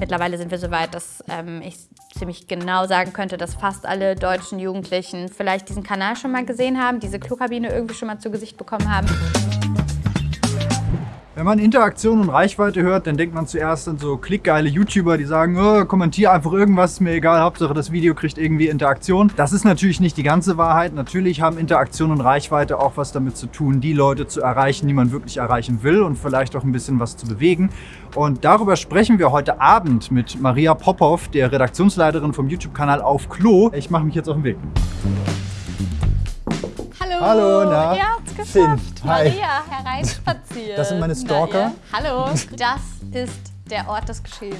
Mittlerweile sind wir so weit, dass ähm, ich ziemlich genau sagen könnte, dass fast alle deutschen Jugendlichen vielleicht diesen Kanal schon mal gesehen haben, diese Klokabine irgendwie schon mal zu Gesicht bekommen haben. Wenn man Interaktion und Reichweite hört, dann denkt man zuerst an so klickgeile YouTuber, die sagen, oh, kommentier einfach irgendwas, ist mir egal, Hauptsache das Video kriegt irgendwie Interaktion. Das ist natürlich nicht die ganze Wahrheit. Natürlich haben Interaktion und Reichweite auch was damit zu tun, die Leute zu erreichen, die man wirklich erreichen will und vielleicht auch ein bisschen was zu bewegen. Und darüber sprechen wir heute Abend mit Maria Popov, der Redaktionsleiterin vom YouTube-Kanal Auf Klo. Ich mache mich jetzt auf den Weg. Hallo, Hallo, na? habt's geschafft. Finn, hi. Maria, hereinspaziert. Das sind meine Stalker. Hallo, das ist der Ort des Geschehens.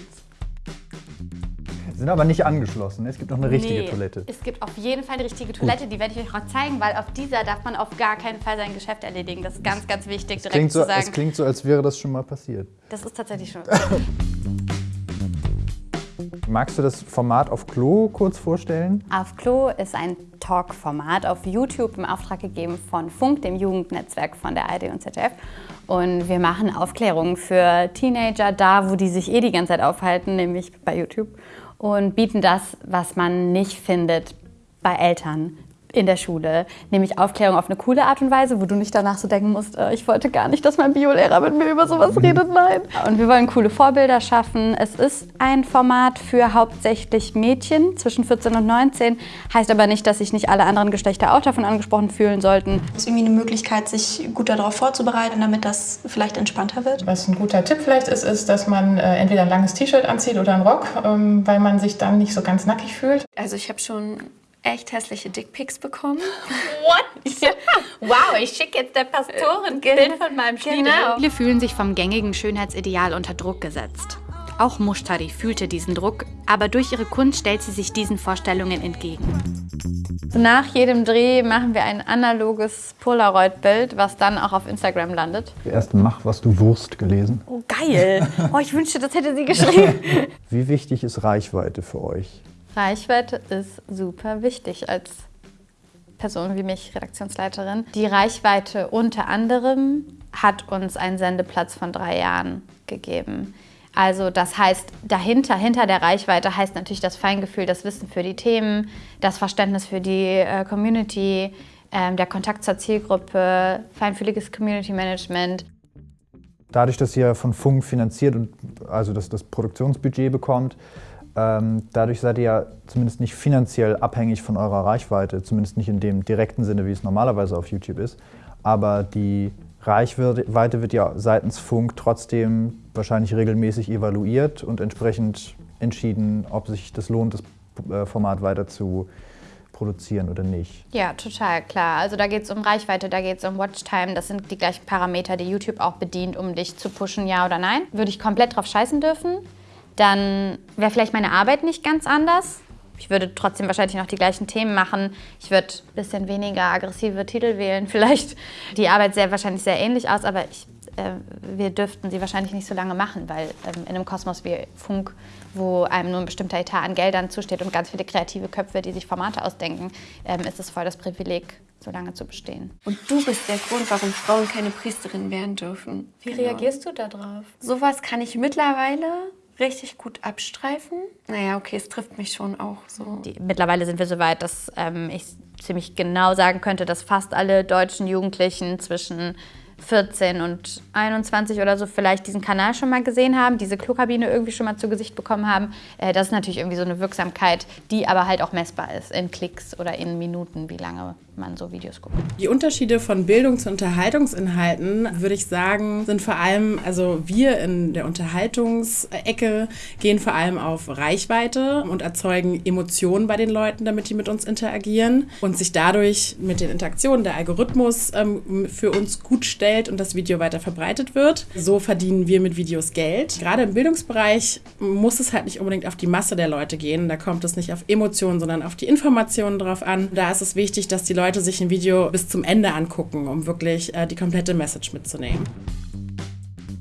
Sind aber nicht angeschlossen. Es gibt noch eine richtige Nee, Toilette. Es gibt auf jeden Fall eine richtige Toilette, die werde ich euch auch zeigen, weil auf dieser darf man auf gar keinen Fall sein Geschäft erledigen. Das ist ganz, ganz wichtig, direkt Klingt so, zu sagen. es klingt so, als wäre das schon mal passiert. das ist tatsächlich schon. Magst du das Format auf Klo kurz vorstellen? Auf Klo ist ein Talk-Format auf YouTube im Auftrag gegeben von Funk, dem Jugendnetzwerk von der ARD und ZDF. Und wir machen Aufklärungen für Teenager da, wo die sich eh die ganze Zeit aufhalten, nämlich bei YouTube. Und bieten das, was man nicht findet bei Eltern in der Schule, nämlich Aufklärung auf eine coole Art und Weise, wo du nicht danach so denken musst, äh, ich wollte gar nicht, dass mein Biolehrer mit mir über sowas redet, nein. Und wir wollen coole Vorbilder schaffen. Es ist ein Format für hauptsächlich Mädchen zwischen 14 und 19, heißt aber nicht, dass sich nicht alle anderen Geschlechter auch davon angesprochen fühlen sollten. ist irgendwie eine Möglichkeit, sich gut darauf vorzubereiten, damit das vielleicht entspannter wird. Was ein guter Tipp vielleicht ist, ist, dass man äh, entweder ein langes T-Shirt anzieht oder einen Rock, ähm, weil man sich dann nicht so ganz nackig fühlt. Also ich habe schon echt hässliche Dickpics bekommen. What? wow, ich schicke jetzt der Pastorin ein Bild von meinem Genau. Viele fühlen sich vom gängigen Schönheitsideal unter Druck gesetzt. Auch Mushtari fühlte diesen Druck, aber durch ihre Kunst stellt sie sich diesen Vorstellungen entgegen. Nach jedem Dreh machen wir ein analoges Polaroid-Bild, was dann auch auf Instagram landet. Erst mach, was du Wurst gelesen. Oh, geil! Oh, ich wünschte, das hätte sie geschrieben. Wie wichtig ist Reichweite für euch? Reichweite ist super wichtig als Person wie mich, Redaktionsleiterin. Die Reichweite unter anderem hat uns einen Sendeplatz von drei Jahren gegeben. Also das heißt, dahinter, hinter der Reichweite heißt natürlich das Feingefühl, das Wissen für die Themen, das Verständnis für die äh, Community, ähm, der Kontakt zur Zielgruppe, feinfühliges Community Management. Dadurch, dass ihr von Funk finanziert und also das, das Produktionsbudget bekommt, dadurch seid ihr ja zumindest nicht finanziell abhängig von eurer Reichweite, zumindest nicht in dem direkten Sinne, wie es normalerweise auf YouTube ist. Aber die Reichweite wird ja seitens Funk trotzdem wahrscheinlich regelmäßig evaluiert und entsprechend entschieden, ob sich das lohnt, das äh, Format weiter zu produzieren oder nicht. Ja, total klar. Also da geht es um Reichweite, da geht es um Watchtime. Das sind die gleichen Parameter, die YouTube auch bedient, um dich zu pushen, ja oder nein. Würde ich komplett drauf scheißen dürfen, dann wäre vielleicht meine Arbeit nicht ganz anders. Ich würde trotzdem wahrscheinlich noch die gleichen Themen machen. Ich würde ein bisschen weniger aggressive Titel wählen. Vielleicht die Arbeit sähe wahrscheinlich sehr ähnlich aus, aber ich, äh, wir dürften sie wahrscheinlich nicht so lange machen, weil ähm, in einem Kosmos wie Funk, wo einem nur ein bestimmter Etat an Geldern zusteht und ganz viele kreative Köpfe, die sich Formate ausdenken, ähm, ist es voll das Privileg, so lange zu bestehen. Und du bist der Grund, warum Frauen keine Priesterin werden dürfen. Wie reagierst du darauf? Sowas kann ich mittlerweile richtig gut abstreifen. Naja, okay, es trifft mich schon auch so. Die, mittlerweile sind wir so weit, dass ähm, ich ziemlich genau sagen könnte, dass fast alle deutschen Jugendlichen zwischen 14 und 21 oder so vielleicht diesen Kanal schon mal gesehen haben, diese Klokabine irgendwie schon mal zu Gesicht bekommen haben. Äh, das ist natürlich irgendwie so eine Wirksamkeit, die aber halt auch messbar ist in Klicks oder in Minuten, wie lange man so Videos guckt. Die Unterschiede von Bildungs- und Unterhaltungsinhalten, würde ich sagen, sind vor allem, also wir in der Unterhaltungsecke gehen vor allem auf Reichweite und erzeugen Emotionen bei den Leuten, damit die mit uns interagieren und sich dadurch mit den Interaktionen der Algorithmus ähm, für uns gut stellt und das Video weiter verbreitet wird. So verdienen wir mit Videos Geld. Gerade im Bildungsbereich muss es halt nicht unbedingt auf die Masse der Leute gehen. Da kommt es nicht auf Emotionen, sondern auf die Informationen drauf an. Da ist es wichtig, dass die Leute sich ein Video bis zum Ende angucken, um wirklich äh, die komplette Message mitzunehmen.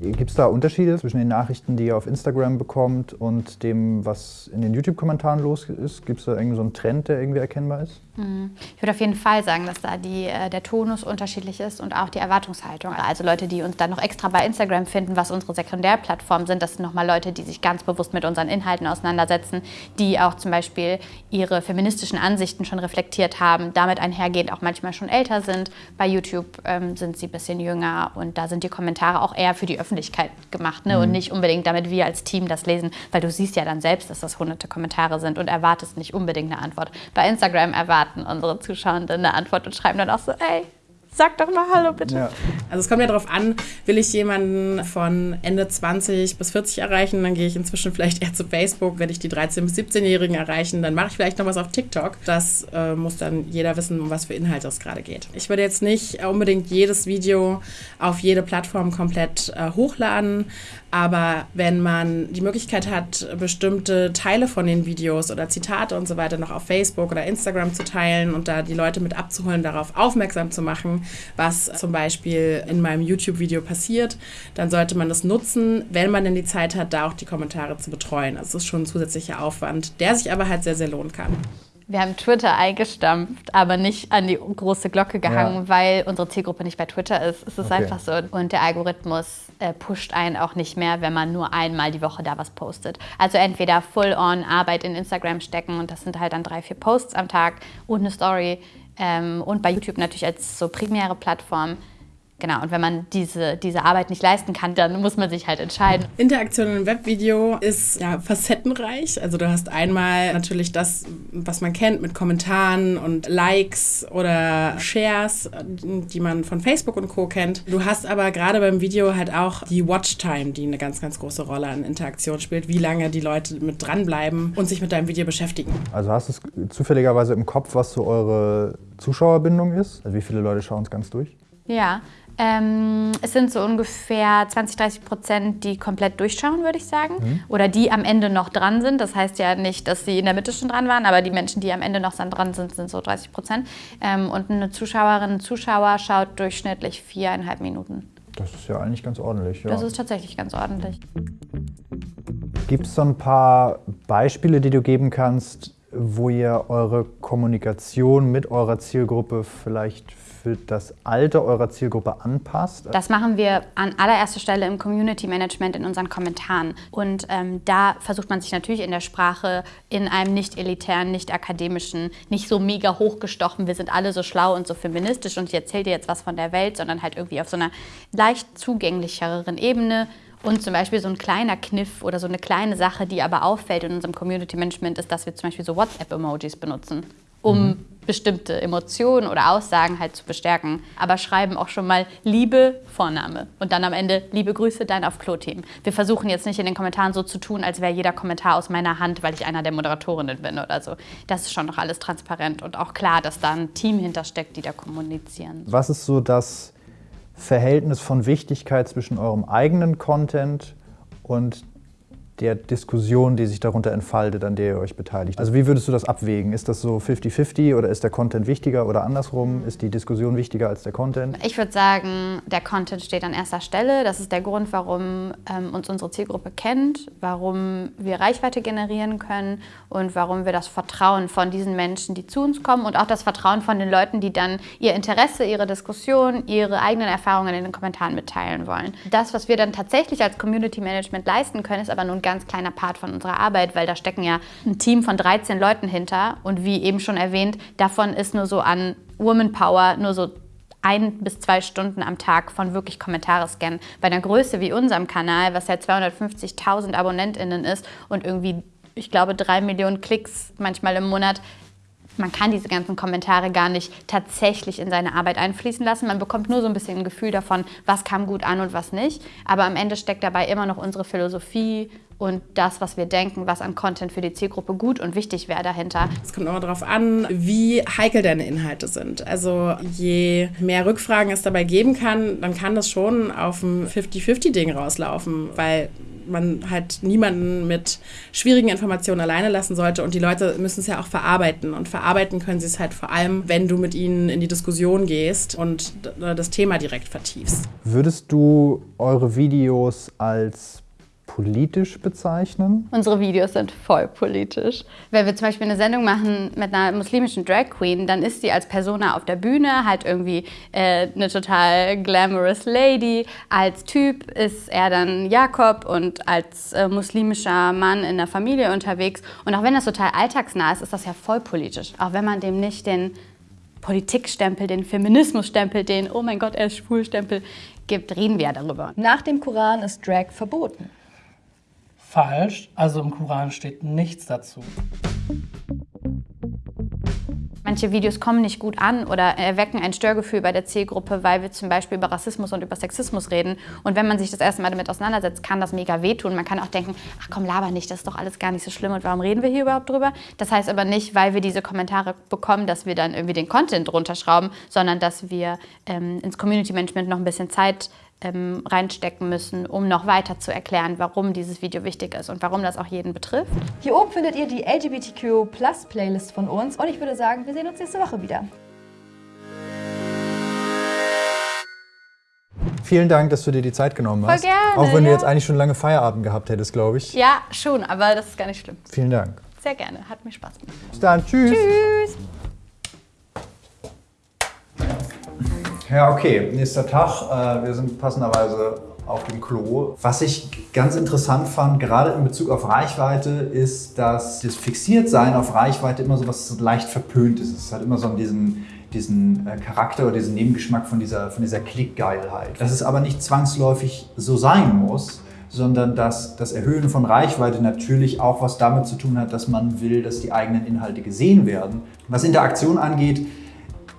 Gibt es da Unterschiede zwischen den Nachrichten, die ihr auf Instagram bekommt und dem, was in den YouTube-Kommentaren los ist? Gibt es da irgendwie so einen Trend, der irgendwie erkennbar ist? Mhm. Ich würde auf jeden Fall sagen, dass da die, äh, der Tonus unterschiedlich ist und auch die Erwartungshaltung. Also Leute, die uns dann noch extra bei Instagram finden, was unsere Sekundärplattformen sind, das sind nochmal Leute, die sich ganz bewusst mit unseren Inhalten auseinandersetzen, die auch zum Beispiel ihre feministischen Ansichten schon reflektiert haben, damit einhergehend auch manchmal schon älter sind. Bei YouTube ähm, sind sie ein bisschen jünger und da sind die Kommentare auch eher für die Öffentlichkeit gemacht ne? Mhm. und nicht unbedingt, damit wir als Team das lesen, weil du siehst ja dann selbst, dass das hunderte Kommentare sind und erwartest nicht unbedingt eine Antwort. Bei Instagram erwarten unsere Zuschauenden eine Antwort und schreiben dann auch so, ey, Sag doch mal Hallo bitte. Ja. Also es kommt ja darauf an, will ich jemanden von Ende 20 bis 40 erreichen, dann gehe ich inzwischen vielleicht eher zu Facebook. Wenn ich die 13- bis 17-Jährigen erreichen, dann mache ich vielleicht noch was auf TikTok. Das äh, muss dann jeder wissen, um was für Inhalte es gerade geht. Ich würde jetzt nicht unbedingt jedes Video auf jede Plattform komplett äh, hochladen, aber wenn man die Möglichkeit hat, bestimmte Teile von den Videos oder Zitate und so weiter noch auf Facebook oder Instagram zu teilen und da die Leute mit abzuholen, darauf aufmerksam zu machen, was zum Beispiel in meinem YouTube-Video passiert, dann sollte man das nutzen, wenn man denn die Zeit hat, da auch die Kommentare zu betreuen. Also es ist schon ein zusätzlicher Aufwand, der sich aber halt sehr, sehr lohnen kann. Wir haben Twitter eingestampft, aber nicht an die große Glocke gehangen, ja. weil unsere Zielgruppe nicht bei Twitter ist. Es ist okay. einfach so. Und der Algorithmus äh, pusht einen auch nicht mehr, wenn man nur einmal die Woche da was postet. Also entweder full-on Arbeit in Instagram stecken und das sind halt dann drei, vier Posts am Tag und eine Story. Ähm, und bei YouTube natürlich als so primäre Plattform Genau, und wenn man diese, diese Arbeit nicht leisten kann, dann muss man sich halt entscheiden. Interaktion im Webvideo ist ja facettenreich. Also du hast einmal natürlich das, was man kennt mit Kommentaren und Likes oder Shares, die man von Facebook und Co. kennt. Du hast aber gerade beim Video halt auch die Watchtime, die eine ganz, ganz große Rolle an Interaktion spielt, wie lange die Leute mit dranbleiben und sich mit deinem Video beschäftigen. Also hast du es zufälligerweise im Kopf, was so eure Zuschauerbindung ist? Also wie viele Leute schauen es ganz durch? Ja, ähm, es sind so ungefähr 20, 30 Prozent, die komplett durchschauen, würde ich sagen. Mhm. Oder die am Ende noch dran sind. Das heißt ja nicht, dass sie in der Mitte schon dran waren, aber die Menschen, die am Ende noch dran sind, sind so 30 Prozent. Ähm, und eine Zuschauerin, ein Zuschauer schaut durchschnittlich viereinhalb Minuten. Das ist ja eigentlich ganz ordentlich. Ja. Das ist tatsächlich ganz ordentlich. Gibt es so ein paar Beispiele, die du geben kannst, wo ihr eure Kommunikation mit eurer Zielgruppe vielleicht für das Alter eurer Zielgruppe anpasst? Das machen wir an allererster Stelle im Community Management in unseren Kommentaren. Und ähm, da versucht man sich natürlich in der Sprache in einem nicht elitären, nicht akademischen, nicht so mega hochgestochen, wir sind alle so schlau und so feministisch und ich erzähle dir jetzt was von der Welt, sondern halt irgendwie auf so einer leicht zugänglicheren Ebene und zum Beispiel so ein kleiner Kniff oder so eine kleine Sache, die aber auffällt in unserem Community Management, ist, dass wir zum Beispiel so WhatsApp-Emojis benutzen, um mhm. bestimmte Emotionen oder Aussagen halt zu bestärken. Aber schreiben auch schon mal Liebe, Vorname. Und dann am Ende Liebe Grüße, dein auf Klo-Team. Wir versuchen jetzt nicht in den Kommentaren so zu tun, als wäre jeder Kommentar aus meiner Hand, weil ich einer der Moderatorinnen bin oder so. Das ist schon noch alles transparent und auch klar, dass da ein Team hintersteckt, die da kommunizieren. Was ist so das Verhältnis von Wichtigkeit zwischen eurem eigenen Content und der Diskussion, die sich darunter entfaltet, an der ihr euch beteiligt. Also wie würdest du das abwägen? Ist das so 50-50 oder ist der Content wichtiger oder andersrum? Ist die Diskussion wichtiger als der Content? Ich würde sagen, der Content steht an erster Stelle. Das ist der Grund, warum ähm, uns unsere Zielgruppe kennt, warum wir Reichweite generieren können und warum wir das Vertrauen von diesen Menschen, die zu uns kommen und auch das Vertrauen von den Leuten, die dann ihr Interesse, ihre Diskussion, ihre eigenen Erfahrungen in den Kommentaren mitteilen wollen. Das, was wir dann tatsächlich als Community Management leisten können, ist aber nun ganz kleiner Part von unserer Arbeit, weil da stecken ja ein Team von 13 Leuten hinter und wie eben schon erwähnt, davon ist nur so an Woman Power nur so ein bis zwei Stunden am Tag von wirklich Kommentare scannen. Bei einer Größe wie unserem Kanal, was ja 250.000 AbonnentInnen ist und irgendwie, ich glaube, drei Millionen Klicks manchmal im Monat, man kann diese ganzen Kommentare gar nicht tatsächlich in seine Arbeit einfließen lassen. Man bekommt nur so ein bisschen ein Gefühl davon, was kam gut an und was nicht. Aber am Ende steckt dabei immer noch unsere Philosophie und das, was wir denken, was an Content für die Zielgruppe gut und wichtig wäre dahinter. Es kommt immer darauf an, wie heikel deine Inhalte sind. Also je mehr Rückfragen es dabei geben kann, dann kann das schon auf ein 50-50-Ding rauslaufen, weil man halt niemanden mit schwierigen Informationen alleine lassen sollte und die Leute müssen es ja auch verarbeiten und verarbeiten können sie es halt vor allem, wenn du mit ihnen in die Diskussion gehst und das Thema direkt vertiefst. Würdest du eure Videos als politisch bezeichnen? Unsere Videos sind voll politisch. Wenn wir zum Beispiel eine Sendung machen mit einer muslimischen Drag Queen, dann ist sie als Persona auf der Bühne halt irgendwie äh, eine total glamorous Lady. Als Typ ist er dann Jakob und als äh, muslimischer Mann in der Familie unterwegs. Und auch wenn das total alltagsnah ist, ist das ja voll politisch. Auch wenn man dem nicht den Politikstempel, den Feminismusstempel, den Oh mein Gott, er ist Schwulstempel gibt, reden wir ja darüber. Nach dem Koran ist Drag verboten falsch. Also im Koran steht nichts dazu. Manche Videos kommen nicht gut an oder erwecken ein Störgefühl bei der Zielgruppe, weil wir zum Beispiel über Rassismus und über Sexismus reden. Und wenn man sich das erste Mal damit auseinandersetzt, kann das mega wehtun. Man kann auch denken, ach komm, laber nicht, das ist doch alles gar nicht so schlimm und warum reden wir hier überhaupt drüber? Das heißt aber nicht, weil wir diese Kommentare bekommen, dass wir dann irgendwie den Content runterschrauben, sondern dass wir ähm, ins Community Management noch ein bisschen Zeit ähm, reinstecken müssen, um noch weiter zu erklären, warum dieses Video wichtig ist und warum das auch jeden betrifft. Hier oben findet ihr die LGBTQ Plus Playlist von uns und ich würde sagen, wir sehen uns nächste Woche wieder. Vielen Dank, dass du dir die Zeit genommen hast. Voll gerne, Auch wenn ja. du jetzt eigentlich schon lange Feierabend gehabt hättest, glaube ich. Ja, schon, aber das ist gar nicht schlimm. Vielen Dank. Sehr gerne, hat mir Spaß gemacht. Bis dann, tschüss. Tschüss. Ja, okay, nächster Tag. Äh, wir sind passenderweise auf dem Klo. Was ich ganz interessant fand, gerade in Bezug auf Reichweite, ist, dass das Fixiertsein auf Reichweite immer so was leicht verpönt ist. Es hat immer so diesen, diesen äh, Charakter oder diesen Nebengeschmack von dieser, von dieser Klickgeilheit. Dass es aber nicht zwangsläufig so sein muss, sondern dass das Erhöhen von Reichweite natürlich auch was damit zu tun hat, dass man will, dass die eigenen Inhalte gesehen werden. Was Interaktion angeht,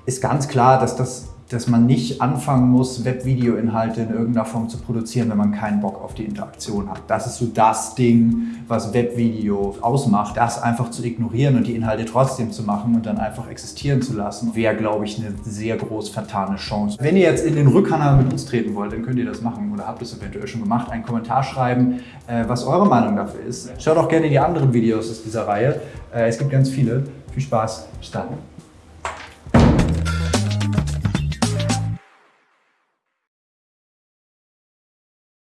ist ganz klar, dass das dass man nicht anfangen muss, Webvideo-Inhalte in irgendeiner Form zu produzieren, wenn man keinen Bock auf die Interaktion hat. Das ist so das Ding, was Webvideo ausmacht. Das einfach zu ignorieren und die Inhalte trotzdem zu machen und dann einfach existieren zu lassen, wäre, glaube ich, eine sehr groß vertane Chance. Wenn ihr jetzt in den Rückkanal mit uns treten wollt, dann könnt ihr das machen oder habt es eventuell schon gemacht. Einen Kommentar schreiben, äh, was eure Meinung dafür ist. Schaut auch gerne die anderen Videos aus dieser Reihe. Äh, es gibt ganz viele. Viel Spaß. Bis dann.